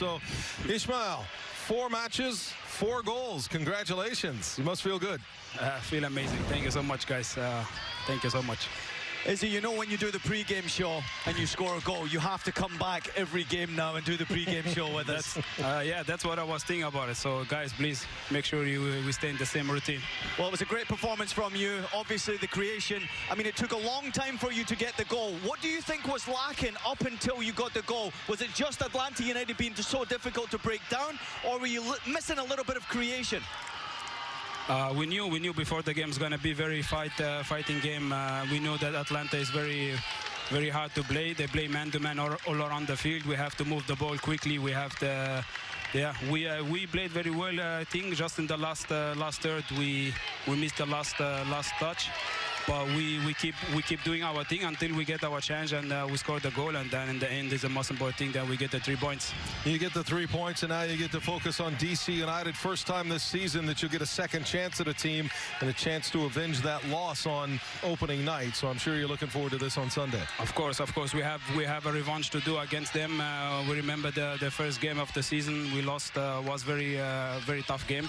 So, Ishmael, four matches, four goals. Congratulations. You must feel good. Uh, I feel amazing. Thank you so much, guys. Uh, thank you so much. Izzy, you know when you do the pre-game show and you score a goal, you have to come back every game now and do the pre-game show with us. Uh, yeah, that's what I was thinking about it. So, guys, please make sure you we stay in the same routine. Well, it was a great performance from you. Obviously, the creation. I mean, it took a long time for you to get the goal. What do you think was lacking up until you got the goal? Was it just Atlanta United being so difficult to break down, or were you missing a little bit of creation? Uh, we knew we knew before the game is going to be very fight uh, fighting game. Uh, we knew that Atlanta is very very hard to play. They play man to man all, around the field. We have to move the ball quickly. We have the yeah we uh, we played very well. Uh, I think just in the last uh, last third we we missed the last last touch. But we, we keep we keep doing our thing until we get our chance and uh, we score the goal and then in the end is the most important thing that we get the three points. You get the three points and now you get to focus on DC United. First time this season that you'll get a second chance at a team and a chance to avenge that loss on opening night. So I'm sure you're looking forward to this on Sunday. Of course, of course. We have we have a revenge to do against them. Uh, we remember the, the first game of the season we lost uh, was very uh, very tough game.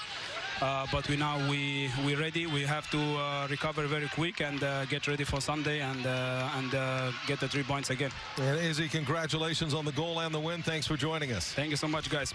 Uh, but we now we we ready. We have to uh, recover very quick and uh, get ready for Sunday and and get the three points again. And Izzy, congratulations on the goal and the win. Thanks for joining us. Thank you so much, guys.